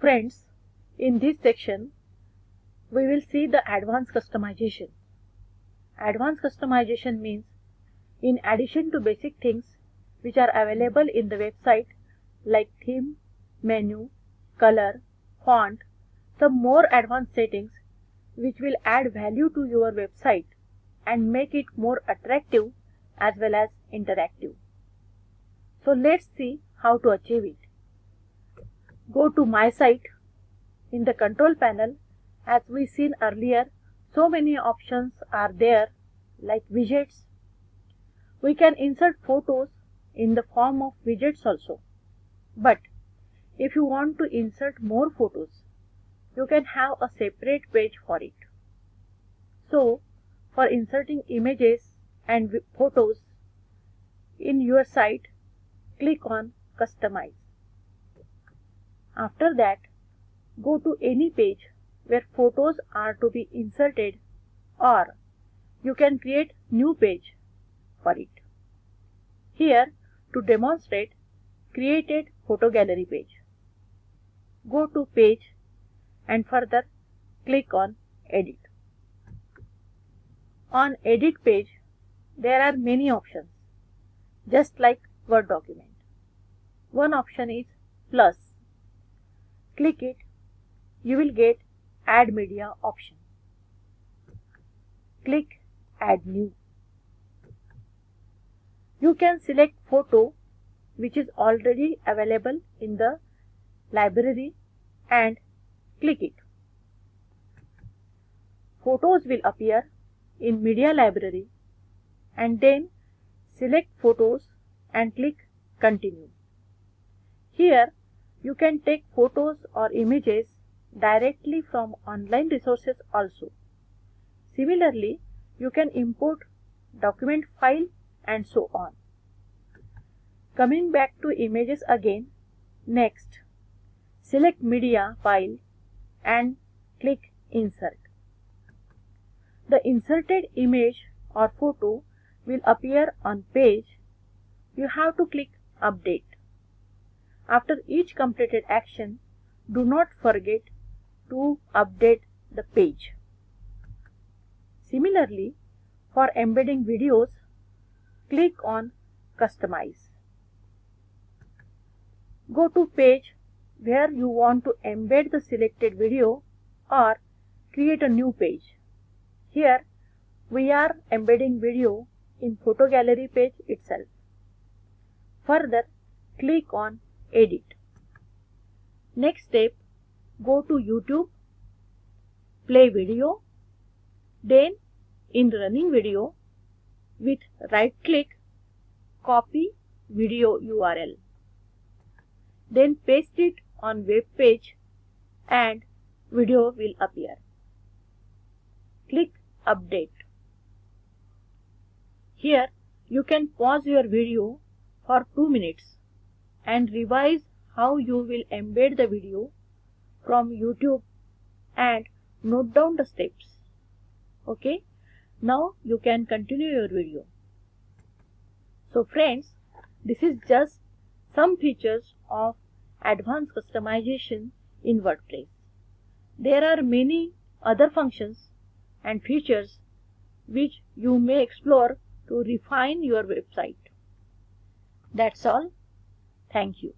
Friends, in this section, we will see the advanced customization. Advanced customization means in addition to basic things which are available in the website like theme, menu, color, font, some more advanced settings which will add value to your website and make it more attractive as well as interactive. So let's see how to achieve it. Go to my site. In the control panel, as we seen earlier, so many options are there like widgets. We can insert photos in the form of widgets also. But if you want to insert more photos, you can have a separate page for it. So, for inserting images and photos in your site, click on Customize. After that, go to any page where photos are to be inserted or you can create new page for it. Here, to demonstrate, created photo gallery page. Go to page and further click on edit. On edit page, there are many options, just like Word document. One option is plus. Click it, you will get add media option. Click add new. You can select photo which is already available in the library and click it. Photos will appear in media library and then select photos and click continue. Here you can take photos or images directly from online resources also. Similarly, you can import document file and so on. Coming back to images again, next select media file and click insert. The inserted image or photo will appear on page. You have to click update. After each completed action, do not forget to update the page. Similarly, for embedding videos, click on Customize. Go to page where you want to embed the selected video or create a new page. Here, we are embedding video in photo gallery page itself. Further, click on Edit. Next step, go to YouTube, play video, then in running video, with right click, copy video URL. Then paste it on web page and video will appear. Click update. Here you can pause your video for 2 minutes and revise how you will embed the video from YouTube and note down the steps. Okay, now you can continue your video. So friends, this is just some features of advanced customization in WordPress. There are many other functions and features which you may explore to refine your website. That's all. Thank you.